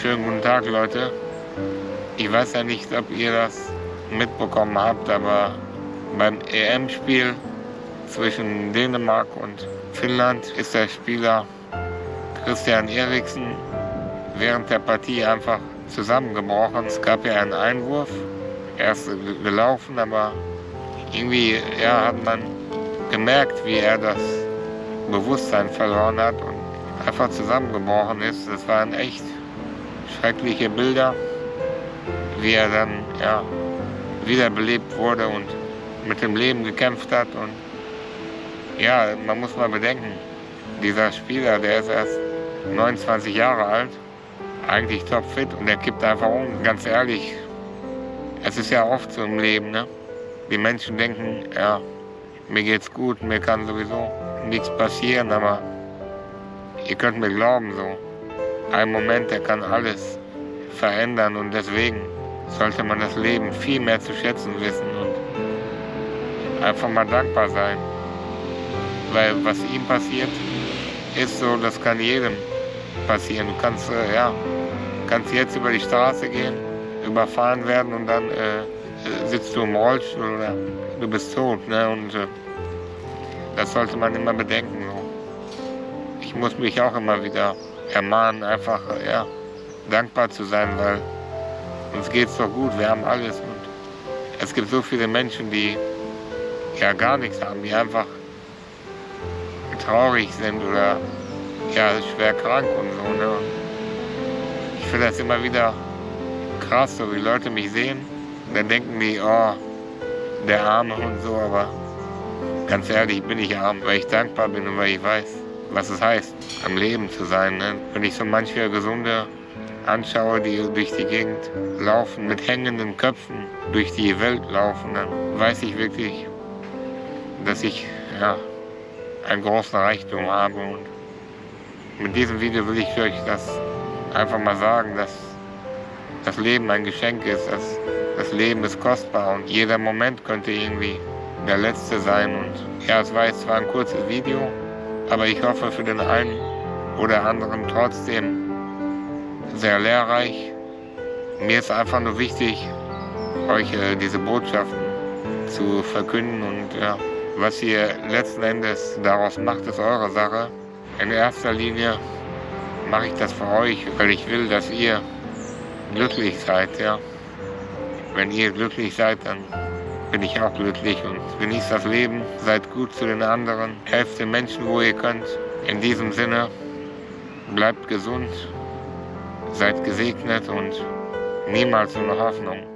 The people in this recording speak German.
Schönen guten Tag, Leute. Ich weiß ja nicht, ob ihr das mitbekommen habt, aber beim EM-Spiel zwischen Dänemark und Finnland ist der Spieler Christian Eriksen während der Partie einfach zusammengebrochen. Es gab ja einen Einwurf, er ist gelaufen, aber irgendwie ja, hat man gemerkt, wie er das Bewusstsein verloren hat und einfach zusammengebrochen ist. Das waren echt schreckliche Bilder, wie er dann ja, wiederbelebt wurde und mit dem Leben gekämpft hat. Und ja, man muss mal bedenken, dieser Spieler, der ist erst 29 Jahre alt, eigentlich topfit und der kippt einfach um. Ganz ehrlich, es ist ja oft so im Leben, ne? Die Menschen denken, ja, mir geht's gut, mir kann sowieso nichts passieren, aber ihr könnt mir glauben, so ein Moment, der kann alles verändern und deswegen sollte man das Leben viel mehr zu schätzen wissen und einfach mal dankbar sein. Weil was ihm passiert, ist so, das kann jedem passieren. Du kannst, äh, ja, kannst jetzt über die Straße gehen, überfahren werden und dann äh, sitzt du im Rollstuhl oder du bist tot. Ne? Und äh, das sollte man immer bedenken. Ich muss mich auch immer wieder ermahnen, einfach ja, dankbar zu sein, weil uns geht es doch gut, wir haben alles. Und es gibt so viele Menschen, die ja gar nichts haben, die einfach traurig sind oder ja, schwer krank und so. Ne? Ich finde das immer wieder krass, so wie Leute mich sehen, dann denken die, oh, der Arme und so, aber ganz ehrlich bin ich arm, weil ich dankbar bin und weil ich weiß, was es heißt, am Leben zu sein. Ne? Wenn ich so manche Gesunde anschaue, die durch die Gegend laufen, mit hängenden Köpfen durch die Welt laufen, dann weiß ich wirklich, dass ich ja, einen großen Reichtum habe. Und mit diesem Video will ich euch das einfach mal sagen, dass das Leben ein Geschenk ist, dass das Leben ist kostbar und jeder Moment könnte irgendwie der letzte sein. Und ja, es war jetzt zwar ein kurzes Video, aber ich hoffe für den einen oder anderen trotzdem sehr lehrreich. Mir ist einfach nur wichtig, euch äh, diese Botschaften zu verkünden und ja, was ihr letzten Endes daraus macht, ist eure Sache. In erster Linie mache ich das für euch, weil ich will, dass ihr glücklich seid. Ja. Wenn ihr glücklich seid, dann bin ich auch glücklich und genießt das Leben, seid gut zu den anderen, helft den Menschen, wo ihr könnt. In diesem Sinne, bleibt gesund, seid gesegnet und niemals ohne Hoffnung.